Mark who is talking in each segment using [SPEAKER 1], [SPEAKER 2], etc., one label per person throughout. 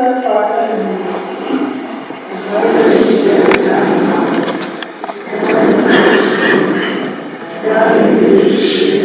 [SPEAKER 1] Thank you.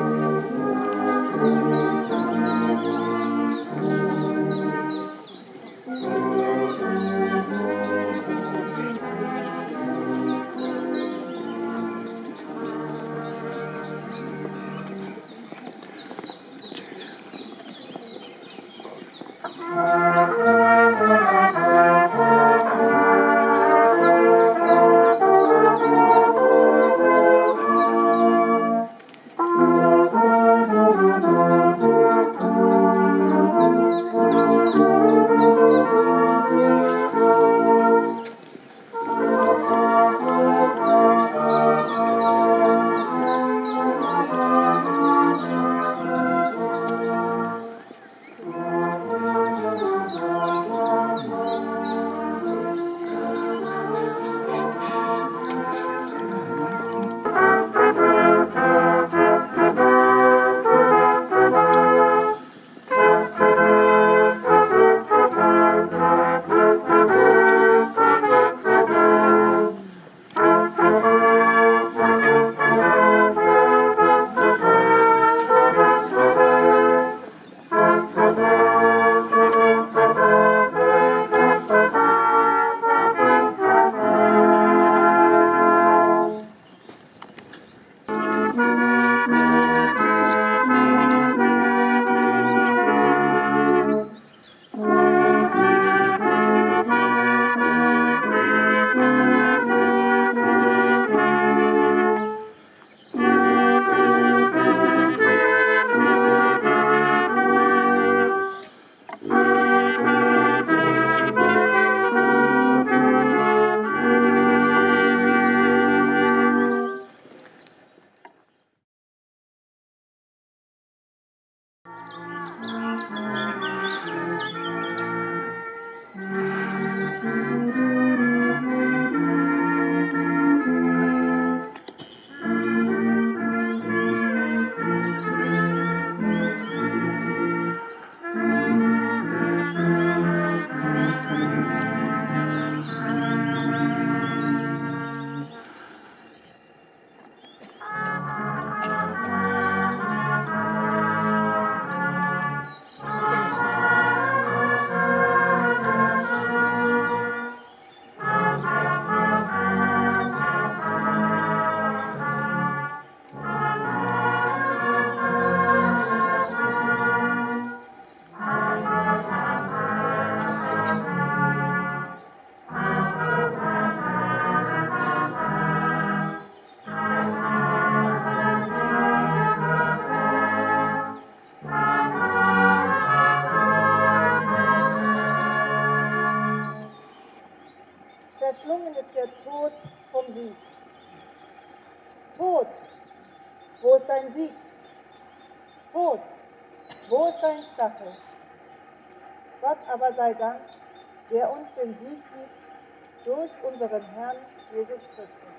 [SPEAKER 1] Thank you. Sei Dank, der uns den Sieg gibt durch unseren Herrn Jesus Christus.